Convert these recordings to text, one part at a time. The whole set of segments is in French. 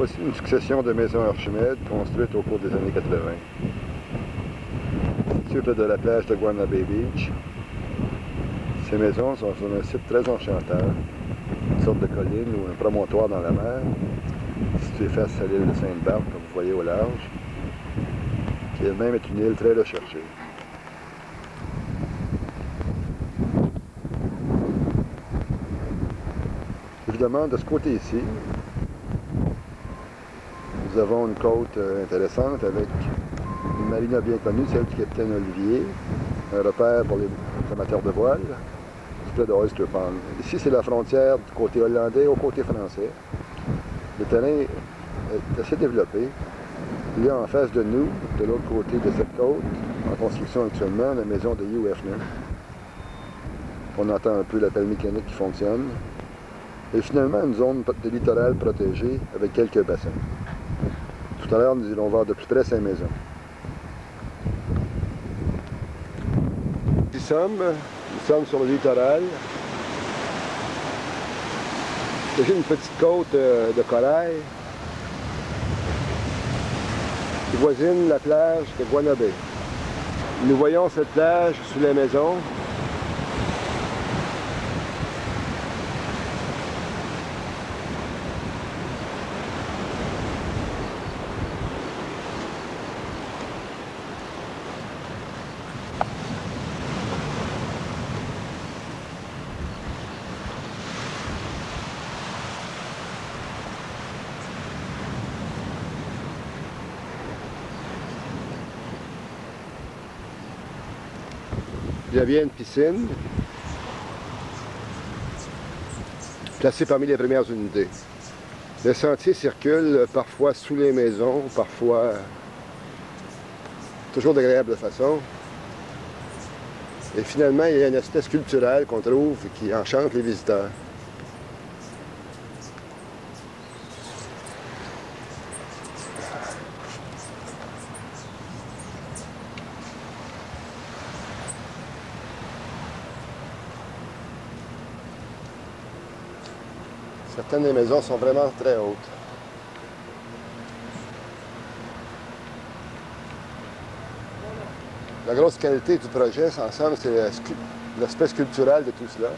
Voici une succession de maisons Archimède construites au cours des années 80. Situées de la plage de Guana Bay Beach, ces maisons sont sur un site très enchanteur, une sorte de colline ou un promontoire dans la mer, situé face à l'île de Sainte-Barbe, comme vous voyez au large, qui elle-même est une île très recherchée. Évidemment, de ce côté-ci, nous avons une côte euh, intéressante avec une marina bien connue, celle du capitaine Olivier, un repère pour les amateurs de voile, près de Oyster Pond. Ici, c'est la frontière du côté hollandais au côté français. Le terrain est assez développé. Il y a en face de nous, de l'autre côté de cette côte, en construction actuellement, la maison de Hugh Hefner. On entend un peu l'appel mécanique qui fonctionne. Et finalement, une zone de littoral protégée avec quelques bassins. Tout à l'heure, nous irons voir de plus près ces maisons. Nous sommes, nous sommes sur le littoral. C'est une petite côte euh, de corail qui voisine la plage de Guanabé. Nous voyons cette plage sous les maisons Il y avait une piscine placée parmi les premières unités. Le sentier circule parfois sous les maisons, parfois toujours d'agréable façon. Et finalement, il y a une espèce culturelle qu'on trouve qui enchante les visiteurs. Certaines des maisons sont vraiment très hautes. La grosse qualité du projet, c'est l'aspect sculptural de tout cela.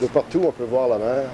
De partout, on peut voir la mer.